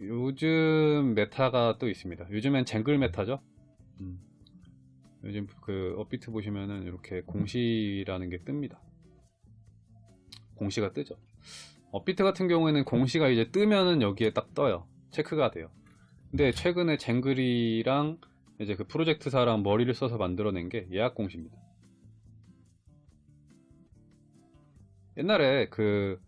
요즘 meta가 또 있습니다. 요즘엔 쟁글 meta죠. 음. 요즘 그 업비트 보시면은 이렇게 공시라는 게 뜹니다. 공시가 뜨죠. 업비트 같은 경우에는 공시가 이제 뜨면은 여기에 딱 떠요. 체크가 돼요. 근데 최근에 쟁글이랑 이제 그 프로젝트사랑 머리를 써서 만들어낸 게 예약 공시입니다. 옛날에 그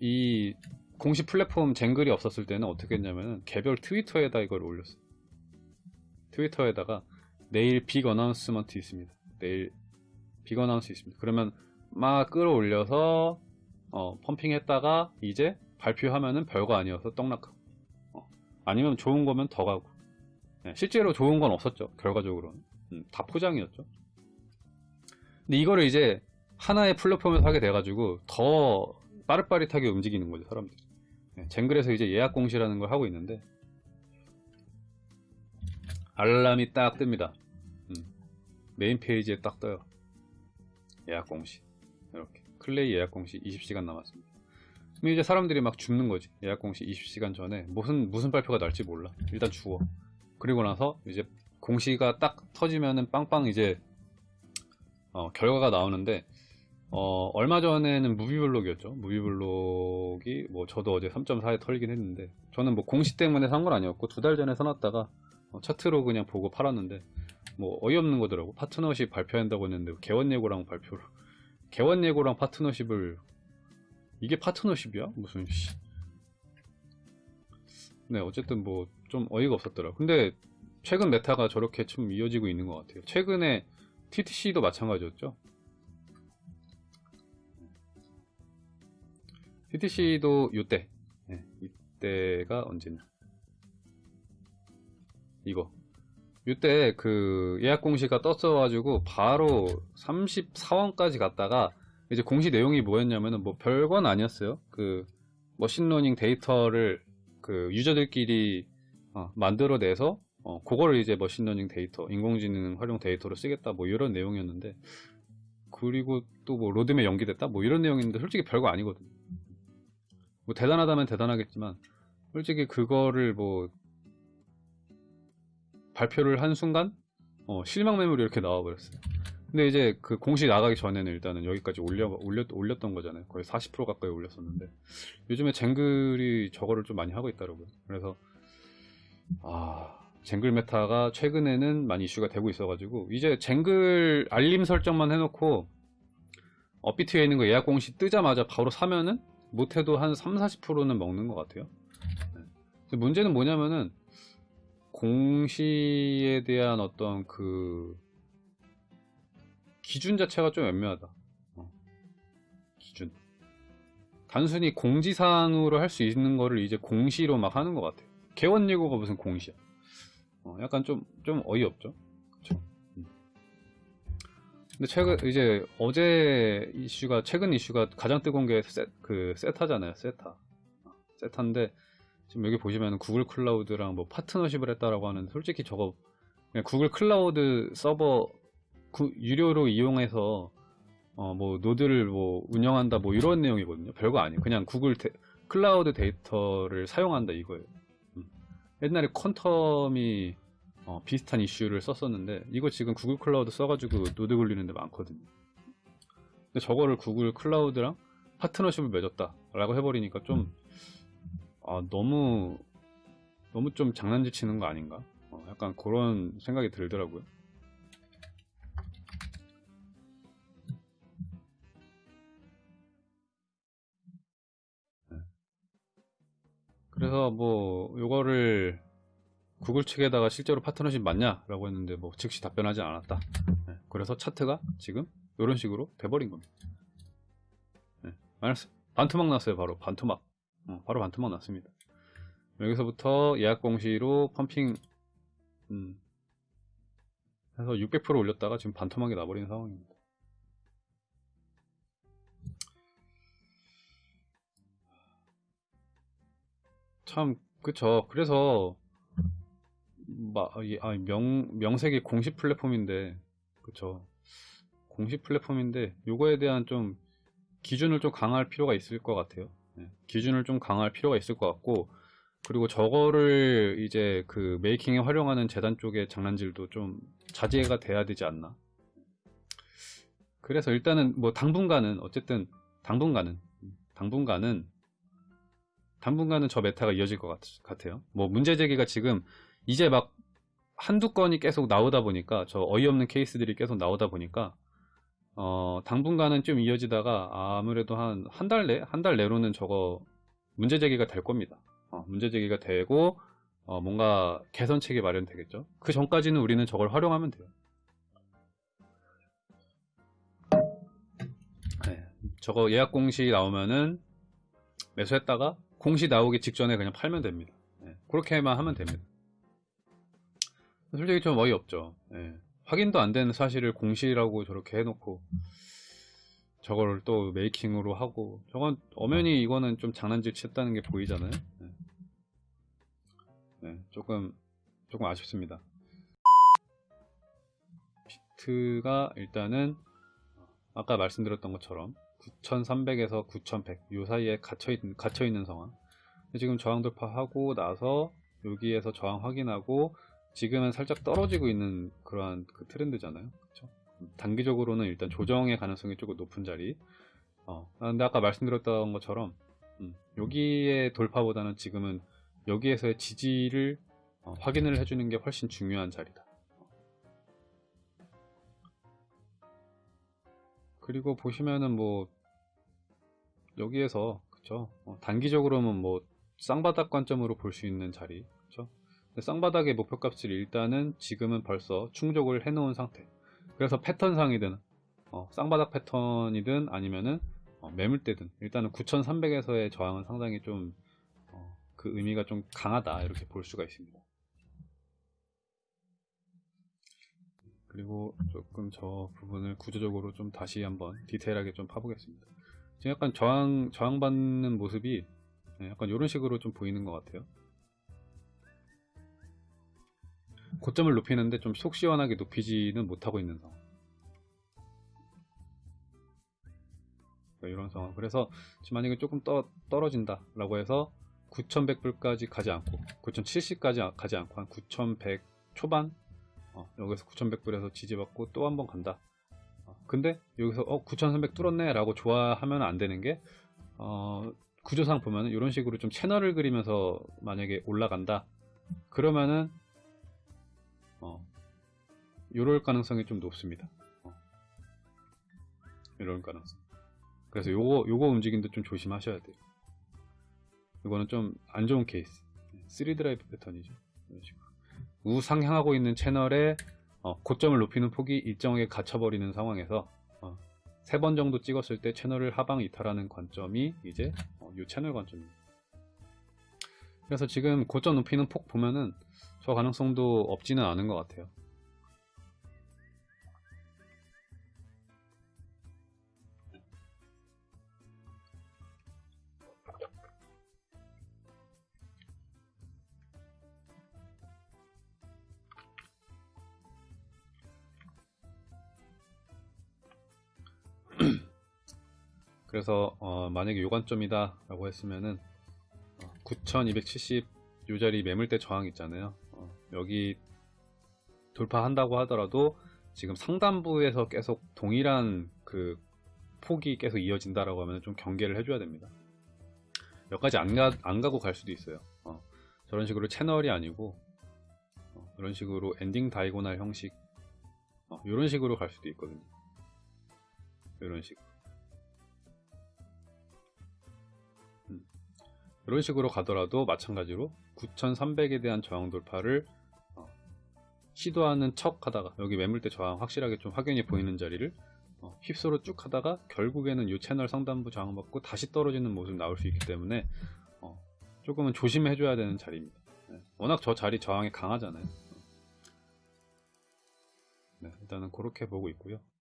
이 공시 플랫폼 쟁글이 없었을 때는 어떻게 했냐면 개별 트위터에다 이걸 올렸어요. 트위터에다가 내일 big announcement 있습니다. 내일 big announce 있습니다. 그러면 막 끌어올려서 어, pumping했다가 이제 발표하면은 별거 아니어서 떡락하고 어, 아니면 좋은 거면 더 가고 네, 실제로 좋은 건 없었죠. 결과적으로는 음, 다 포장이었죠. 근데 이거를 이제 하나의 플랫폼에서 하게 돼가지고 더 빠릿빠릿하게 움직이는 거죠 사람들이. 네, 쟁글에서 이제 예약 공시라는 걸 하고 있는데 알람이 딱 뜹니다. 음, 메인 페이지에 딱 떠요. 예약 공시 이렇게 클레이 예약 공시 20시간 남았습니다. 그럼 이제 사람들이 막 줍는 거지. 예약 공시 20시간 전에 무슨 무슨 발표가 날지 몰라. 일단 주워. 그리고 나서 이제 공시가 딱 터지면은 빵빵 이제 어, 결과가 나오는데 어, 얼마 전에는 무비블록이었죠. 무비블록이 뭐 저도 어제 3.4에 털긴 했는데 저는 뭐 공시 때문에 산 건 아니었고 두 달 전에 사놨다가 어, 차트로 그냥 보고 팔았는데 뭐 어이없는 거더라고. 파트너십 발표한다고 했는데 개원 예고랑 발표를 개원 예고랑 파트너십을 이게 파트너십이야? 무슨 씨. 네, 어쨌든 뭐 좀 어이가 없었더라. 근데 최근 메타가 저렇게 좀 이어지고 있는 것 같아요. 최근에 TTC도 마찬가지였죠. TTC도 이때, 네, 이때가 언제냐? 이거. 이때 그 예약 공시가 떴어가지고 바로 34원까지 갔다가 이제 공시 내용이 뭐였냐면은 뭐 별건 아니었어요. 그 machine learning 데이터를 그 유저들끼리 어, 만들어내서 어, 그거를 이제 machine learning 데이터, 인공지능 활용 데이터로 쓰겠다 뭐 이런 내용이었는데 그리고 또 뭐 로드맵 연기됐다 뭐 이런 내용인데 솔직히 별거 아니거든. 뭐 대단하다면 대단하겠지만 솔직히 그거를 뭐 발표를 한 순간 어, 실망 매물이 이렇게 나와버렸어요. 근데 이제 그 공시 나가기 전에는 일단은 여기까지 올려, 올렸, 올렸던 거잖아요. 거의 40% 가까이 올렸었는데 요즘에 쟁글이 저거를 좀 많이 하고 있더라고요. 그래서 아 쟁글 meta가 최근에는 많이 이슈가 되고 있어가지고 이제 쟁글 알림 설정만 해놓고 업비트에 있는 거 예약 공시 뜨자마자 바로 사면은 못해도 한 3, 40%는 먹는 것 같아요. 네. 문제는 뭐냐면은 공시에 대한 어떤 그 기준 자체가 좀 애매하다. 어. 기준. 단순히 공지사항으로 할 수 있는 거를 이제 공시로 막 하는 것 같아요. 개원 예고가 무슨 공시야. 어, 약간 좀, 좀 어이없죠. 근데 최근, 이제 어제 이슈가, 최근 이슈가 가장 뜨거운 게 세, 그 세타잖아요. 세타. 어, 세타인데, 지금 여기 보시면 구글 클라우드랑 뭐 파트너십을 했다라고 하는 솔직히 저거 그냥 구글 클라우드 서버 구, 유료로 이용해서 어, 뭐 노드를 뭐 운영한다 뭐 이런 내용이거든요. 별거 아니에요. 그냥 구글 데, 클라우드 데이터를 사용한다 이거예요. 음. 옛날에 퀀텀이 어, 비슷한 이슈를 썼었는데 이거 지금 구글 클라우드 써가지고 노드 굴리는 데 많거든요. 근데 저거를 구글 클라우드랑 파트너십을 맺었다 라고 해버리니까 좀 아, 너무 너무 좀 장난질 치는 거 아닌가? 어, 약간 그런 생각이 들더라고요. 네. 그래서 뭐 요거를 구글 측에다가 실제로 파트너십 맞냐? 라고 했는데 뭐 즉시 답변하지 않았다. 네. 그래서 차트가 지금 이런 식으로 돼버린 겁니다. 네. 반토막 났어요 바로 반토막. 어, 바로 반토막 났습니다. 여기서부터 예약 공시로 펌핑 음, 해서 600% 올렸다가 지금 반토막이 나버리는 상황입니다. 참 그쵸. 그래서 마, 아, 명, 명색이 공식 플랫폼인데 그쵸. 공식 플랫폼인데 요거에 대한 좀 기준을 좀 강화할 필요가 있을 것 같아요. 네. 기준을 좀 강화할 필요가 있을 것 같고 그리고 저거를 이제 그 making에 활용하는 재단 쪽의 장난질도 좀 자제가 돼야 되지 않나. 그래서 일단은 뭐 당분간은 어쨌든 당분간은 당분간은 당분간은 저 meta가 이어질 것 같, 아요 뭐 문제 제기가 지금 이제 막 한두 건이 계속 나오다 보니까 저 어이없는 케이스들이 계속 나오다 보니까 어 당분간은 좀 이어지다가 아무래도 한 한 달 내, 한 달 내로는 저거 문제 제기가 될 겁니다. 어, 문제 제기가 되고 어, 뭔가 개선책이 마련되겠죠. 그 전까지는 우리는 저걸 활용하면 돼요. 네, 저거 예약 공시 나오면은 매수했다가 공시 나오기 직전에 그냥 팔면 됩니다. 네, 그렇게만 하면 됩니다. 솔직히 좀 어이없죠. 네, 확인도 안 되는 사실을 공시라고 저렇게 해놓고 저걸 또 메이킹으로 하고 저건 엄연히 이거는 좀 장난질 쳤다는 게 보이잖아요. 네. 네, 조금 조금 아쉽습니다. 비트가 일단은 아까 말씀드렸던 것처럼 9300에서 9100 요 사이에 갇혀, 있, 갇혀 있는 상황 지금 저항 돌파하고 나서 여기에서 저항 확인하고 지금은 살짝 떨어지고 있는 그러한 그 트렌드잖아요. 그쵸? 단기적으로는 일단 조정의 가능성이 조금 높은 자리. 어, 근데 아까 말씀드렸던 것처럼 음, 여기의 돌파보다는 지금은 여기에서의 지지를 어, 확인을 해주는 게 훨씬 중요한 자리다. 그리고 보시면은 뭐 여기에서 그쵸? 어, 단기적으로는 뭐 쌍바닥 관점으로 볼 수 있는 자리. 그쵸 쌍바닥의 목표값을 일단은 지금은 벌써 충족을 해 놓은 상태. 그래서 패턴상이든 어, 쌍바닥 패턴이든 아니면은 어, 매물대든 일단은 9300에서의 저항은 상당히 좀그 의미가 좀 강하다 이렇게 볼 수가 있습니다. 그리고 조금 저 부분을 구조적으로 좀 다시 한번 디테일하게 좀 파보겠습니다. 지금 약간 저항, 저항받는 모습이 네, 약간 이런 식으로 좀 보이는 것 같아요 고점을 높이는데 좀 속 시원하게 높이지는 못하고 있는 상황. 이런 상황. 그래서 지금 만약에 조금 떠, 떨어진다 라고 해서 9100불까지 가지 않고 9070까지 가지 않고 한 9100 초반? 어, 여기서 9100불에서 지지받고 또 한 번 간다. 어, 근데 여기서 어 9300 뚫었네 라고 좋아하면 안 되는 게 어, 구조상 보면 이런 식으로 좀 채널을 그리면서 만약에 올라간다. 그러면은 어, 이럴 가능성이 좀 높습니다. 어, 이럴 가능성. 그래서 요거 요거 움직임도 좀 조심하셔야 돼요. 이거는 좀 안 좋은 케이스. 3드라이브 패턴이죠. 우상향하고 있는 채널에 어, 고점을 높이는 폭이 일정하게 갇혀버리는 상황에서 어, 세번 정도 찍었을 때 채널을 하방 이탈하는 관점이 이제 어, 이 채널 관점입니다. 그래서 지금 고점 높이는 폭 보면은 저 가능성도 없지는 않은 것 같아요 그래서 어, 만약에 요관점이다 라고 했으면은 어, 9270 요자리 매물대 저항 있잖아요. 어, 여기 돌파한다고 하더라도 지금 상단부에서 계속 동일한 그 폭이 계속 이어진다라고 하면 좀 경계를 해줘야 됩니다. 여기까지 안, 가, 안 가고 갈 수도 있어요. 어, 저런 식으로 채널이 아니고 어, 이런 식으로 엔딩 다이고날 형식 이런 어, 식으로 갈 수도 있거든요. 이런 식 이런 식으로 가더라도 마찬가지로 9300에 대한 저항 돌파를 어, 시도하는 척 하다가 여기 매물대 저항 확실하게 좀 확연히 보이는 자리를 어, 휩쓸어 쭉 하다가 결국에는 이 채널 상단부 저항 받고 다시 떨어지는 모습 나올 수 있기 때문에 어, 조금은 조심해 줘야 되는 자리입니다. 네, 워낙 저 자리 저항이 강하잖아요. 네, 일단은 그렇게 보고 있고요